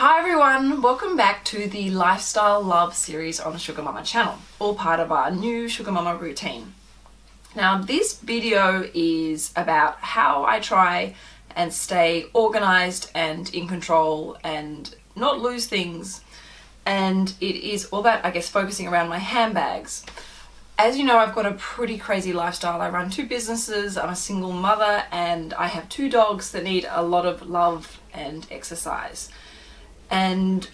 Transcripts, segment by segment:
Hi everyone, welcome back to the Lifestyle Love series on the Sugar Mama channel, all part of our new Sugar Mama routine. Now this video is about how I try and stay organized and in control and not lose things and it is all about I guess focusing around my handbags. As you know I've got a pretty crazy lifestyle. I run two businesses, I'm a single mother and I have two dogs that need a lot of love and exercise and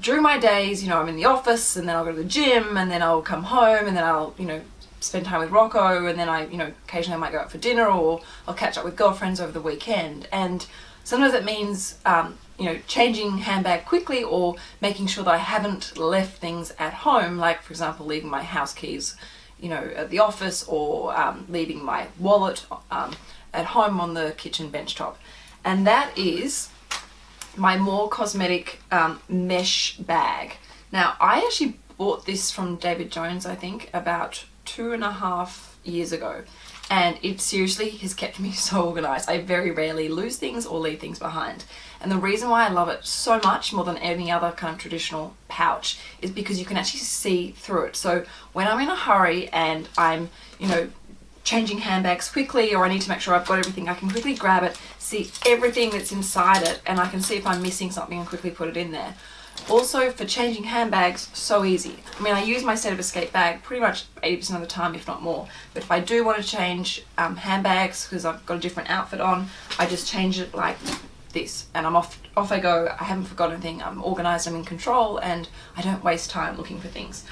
during my days, you know, I'm in the office and then I'll go to the gym and then I'll come home and then I'll, you know, spend time with Rocco and then I, you know, occasionally I might go out for dinner or I'll catch up with girlfriends over the weekend. And sometimes it means, um, you know, changing handbag quickly or making sure that I haven't left things at home, like for example, leaving my house keys, you know, at the office or um, leaving my wallet um, at home on the kitchen bench top. And that is my More Cosmetic um, mesh bag. Now, I actually bought this from David Jones, I think, about two and a half years ago. And it seriously has kept me so organized. I very rarely lose things or leave things behind. And the reason why I love it so much more than any other kind of traditional pouch is because you can actually see through it. So when I'm in a hurry and I'm, you know, changing handbags quickly or I need to make sure I've got everything, I can quickly grab it, see everything that's inside it and I can see if I'm missing something and quickly put it in there. Also for changing handbags, so easy. I mean I use my set of Escape bag pretty much 80% of the time if not more. But if I do want to change um, handbags because I've got a different outfit on, I just change it like this and I'm off off I go. I haven't forgotten anything, I'm organized, I'm in control and I don't waste time looking for things.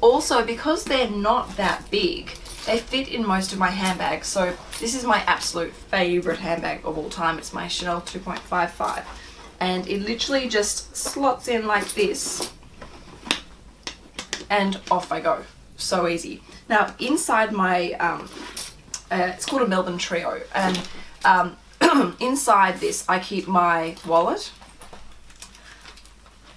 Also because they're not that big, they fit in most of my handbags, so this is my absolute favorite handbag of all time. It's my Chanel 2.55 and it literally just slots in like this and off I go. So easy. Now inside my, um, uh, it's called a Melbourne Trio and um, inside this I keep my wallet,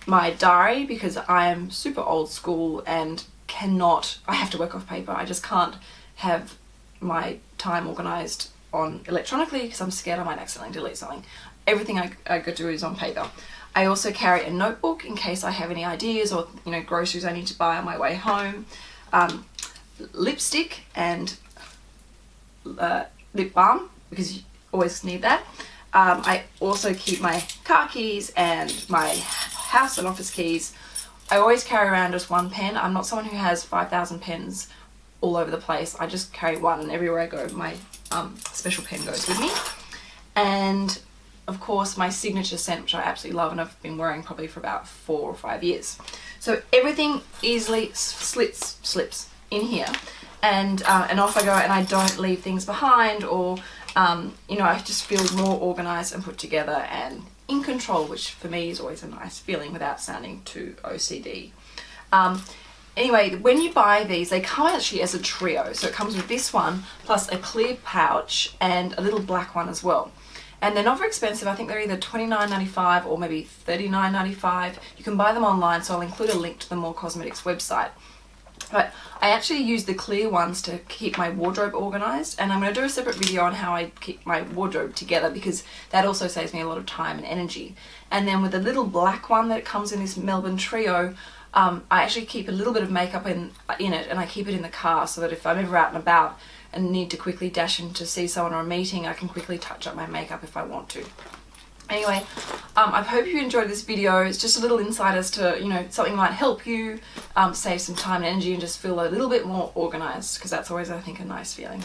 my diary because I am super old school and cannot, I have to work off paper. I just can't have my time organized on electronically because I'm scared I might accidentally delete something. Everything I, I go do is on paper. I also carry a notebook in case I have any ideas or you know groceries I need to buy on my way home. Um, lipstick and uh, lip balm because you always need that. Um, I also keep my car keys and my house and office keys. I always carry around just one pen. I'm not someone who has 5,000 pens all over the place. I just carry one and everywhere I go my um, special pen goes with me. And of course my signature scent which I absolutely love and I've been wearing probably for about four or five years. So everything easily slits, slips in here and, uh, and off I go and I don't leave things behind or um, you know I just feel more organized and put together and in control which for me is always a nice feeling without sounding too OCD. Um, Anyway, when you buy these, they come actually as a trio. So it comes with this one, plus a clear pouch and a little black one as well. And they're not very expensive. I think they're either $29.95 or maybe $39.95. You can buy them online, so I'll include a link to the More Cosmetics website. But I actually use the clear ones to keep my wardrobe organized and I'm going to do a separate video on how I keep my wardrobe together because that also saves me a lot of time and energy. And then with the little black one that comes in this Melbourne Trio, um, I actually keep a little bit of makeup in, in it and I keep it in the car so that if I'm ever out and about and need to quickly dash in to see someone or a meeting, I can quickly touch up my makeup if I want to. Anyway, um, I hope you enjoyed this video. It's just a little insight as to, you know, something might help you um, save some time and energy and just feel a little bit more organized because that's always, I think, a nice feeling.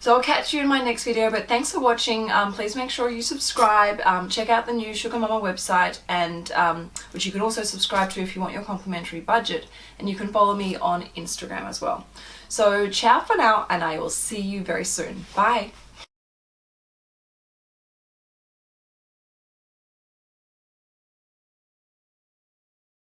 So I'll catch you in my next video, but thanks for watching. Um, please make sure you subscribe. Um, check out the new Sugar Mama website, and um, which you can also subscribe to if you want your complimentary budget. And you can follow me on Instagram as well. So ciao for now, and I will see you very soon. Bye.